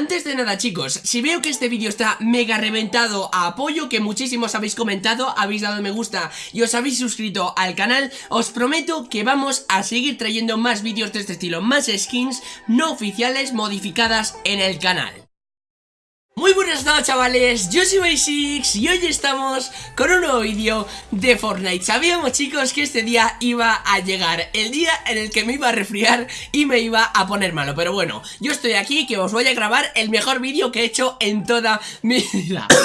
Antes de nada chicos, si veo que este vídeo está mega reventado a apoyo Que muchísimos habéis comentado, habéis dado me gusta y os habéis suscrito al canal Os prometo que vamos a seguir trayendo más vídeos de este estilo Más skins no oficiales modificadas en el canal muy buenas noches chavales, yo soy Basics y hoy estamos con un nuevo vídeo de Fortnite. Sabíamos chicos que este día iba a llegar El día en el que me iba a resfriar y me iba a poner malo. Pero bueno, yo estoy aquí que os voy a grabar el mejor vídeo que he hecho en toda mi vida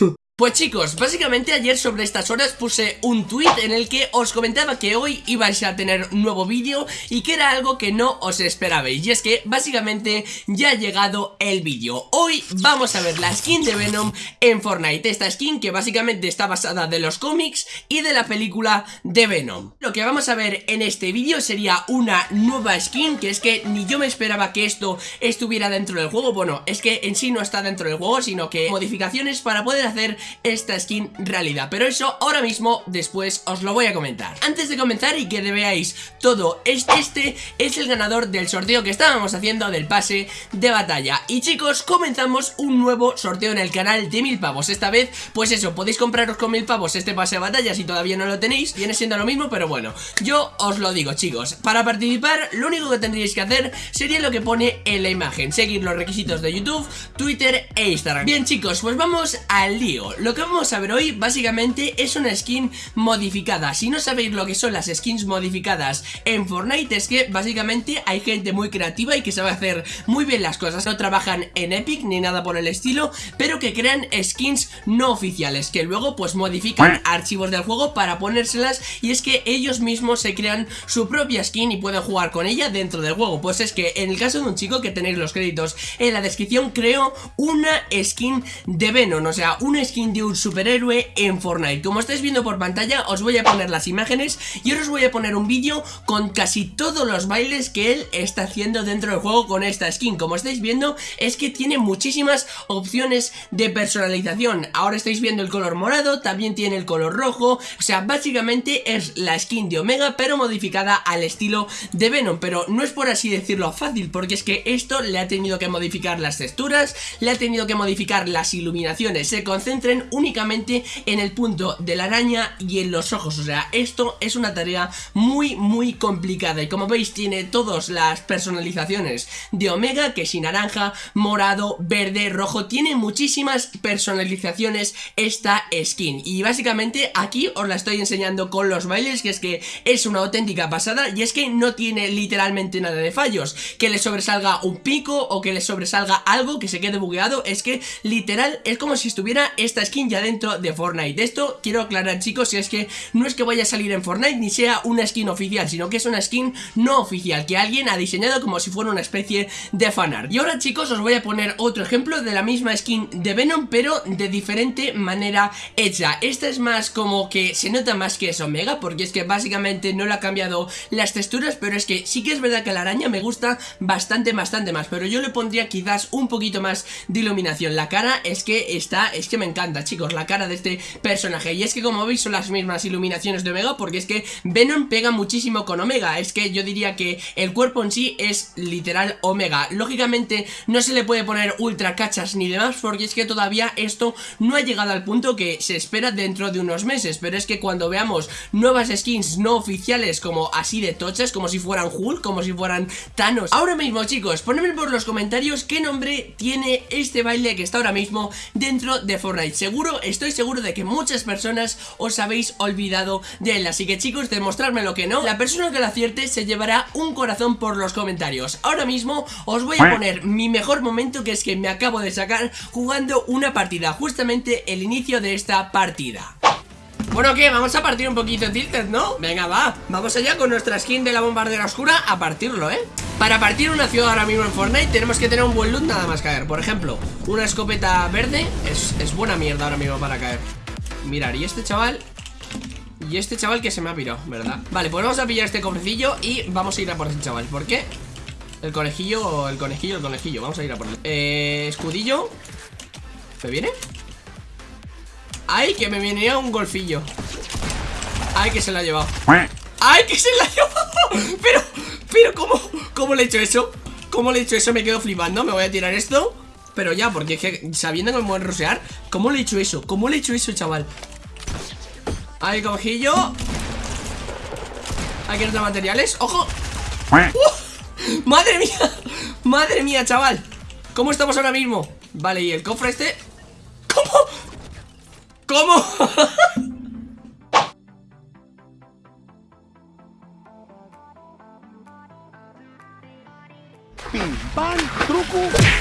Pues chicos, básicamente ayer sobre estas horas puse un tweet en el que os comentaba que hoy ibais a tener un nuevo vídeo y que era algo que no os esperabais. Y es que básicamente ya ha llegado el vídeo. Hoy vamos a ver la skin de Venom en Fortnite, esta skin que básicamente está basada de los cómics y de la película de Venom. Lo que vamos a ver en este vídeo sería una nueva skin que es que ni yo me esperaba que esto estuviera dentro del juego. Bueno, es que en sí no está dentro del juego sino que modificaciones para poder hacer esta skin realidad. Pero eso ahora mismo después os lo voy a comentar. Antes de comenzar y que veáis todo Este es el ganador del sorteo que estábamos haciendo del pase de batalla. Y chicos, comenzamos un nuevo sorteo en el canal de mil pavos. Esta vez, pues eso, podéis compraros con mil pavos este pase de batalla si todavía no lo tenéis. Viene siendo lo mismo, pero bueno, yo os lo digo chicos. Para participar, lo único que tendríais que hacer sería lo que pone en la imagen. Seguir los requisitos de YouTube, Twitter e Instagram. Bien chicos, pues vamos al lío lo que vamos a ver hoy básicamente es una skin modificada. Si no sabéis lo que son las skins modificadas en Fortnite Es que básicamente hay gente muy creativa y que sabe hacer muy bien las cosas. No trabajan en Epic ni nada por el estilo Pero que crean skins no oficiales Que luego pues modifican archivos del juego para ponérselas Y es que ellos mismos se crean su propia skin y pueden jugar con ella dentro del juego. Pues es que en el caso de un chico que tenéis los créditos en la descripción Creo una skin de Venom O sea, una skin de un superhéroe en Fortnite. Como estáis viendo por pantalla os voy a poner las imágenes y ahora os voy a poner un vídeo con casi todos los bailes que él está haciendo dentro del juego con esta skin. Como estáis viendo es que tiene muchísimas opciones de personalización. Ahora estáis viendo el color morado, también tiene el color rojo. O sea, básicamente es la skin de Omega pero modificada al estilo de Venom. Pero no es por así decirlo fácil porque es que esto le ha tenido que modificar las texturas Le ha tenido que modificar las iluminaciones. Se concentren únicamente en el punto de la araña y en los ojos. O sea, esto es una tarea muy muy complicada. Y como veis tiene todas las personalizaciones de Omega Que si naranja, morado, verde, rojo. Tiene muchísimas personalizaciones esta skin. Y básicamente aquí os la estoy enseñando con los bailes Que es que es una auténtica pasada. Y es que no tiene literalmente nada de fallos. Que le sobresalga un pico o que le sobresalga algo que se quede bugueado Es que literal es como si estuviera esta skin ya dentro de Fortnite. Esto quiero aclarar chicos, si es que no es que vaya a salir en Fortnite ni sea una skin oficial Sino que es una skin no oficial que alguien ha diseñado como si fuera una especie de fanart. Y ahora chicos os voy a poner otro ejemplo de la misma skin de Venom pero de diferente manera hecha. Esta es más como que se nota más que es Omega porque es que básicamente no le ha cambiado las texturas Pero es que sí que es verdad que la araña me gusta bastante bastante más Pero yo le pondría quizás un poquito más de iluminación. La cara es que está, es que me encanta chicos, la cara de este personaje. Y es que como veis son las mismas iluminaciones de Omega Porque es que Venom pega muchísimo con Omega. Es que yo diría que el cuerpo en sí es literal Omega. Lógicamente no se le puede poner ultra cachas ni demás Porque es que todavía esto no ha llegado al punto que se espera dentro de unos meses. Pero es que cuando veamos nuevas skins no oficiales como así de tochas Como si fueran Hulk, como si fueran Thanos. Ahora mismo chicos, ponedme por los comentarios qué nombre tiene este baile que está ahora mismo dentro de Fortnite Seguro, estoy seguro de que muchas personas os habéis olvidado de él Así que chicos, demostrarme lo que no La persona que lo acierte se llevará un corazón por los comentarios Ahora mismo os voy a poner mi mejor momento que es que me acabo de sacar jugando una partida Justamente el inicio de esta partida bueno, ¿qué? Vamos a partir un poquito Tilted, ¿no? Venga, va Vamos allá con nuestra skin de la bombardera oscura A partirlo, ¿eh? Para partir una ciudad ahora mismo en Fortnite Tenemos que tener un buen loot nada más caer Por ejemplo, una escopeta verde Es, es buena mierda ahora mismo para caer Mirar, y este chaval Y este chaval que se me ha pirado, ¿verdad? Vale, pues vamos a pillar este cofrecillo Y vamos a ir a por ese chaval ¿Por qué? El conejillo, el conejillo, el conejillo Vamos a ir a por él Eh, escudillo ¿Me viene? ¡Ay, que me venía un golfillo! ¡Ay, que se la ha llevado! ¡Ay, que se la ha llevado! Pero, pero, ¿cómo? ¿Cómo le he hecho eso? ¿Cómo le he hecho eso? Me quedo flipando Me voy a tirar esto pero ya, porque es que sabiendo que me pueden rosear, ¿cómo le he hecho eso? ¿Cómo le he hecho eso, chaval? Ahí, cojillo. Hay que notar materiales. ¡Ojo! ¡Uh! ¡Madre mía! ¡Madre mía, chaval! ¿Cómo estamos ahora mismo? Vale, y el cofre este... ¿Cómo? ¿Cómo? cu.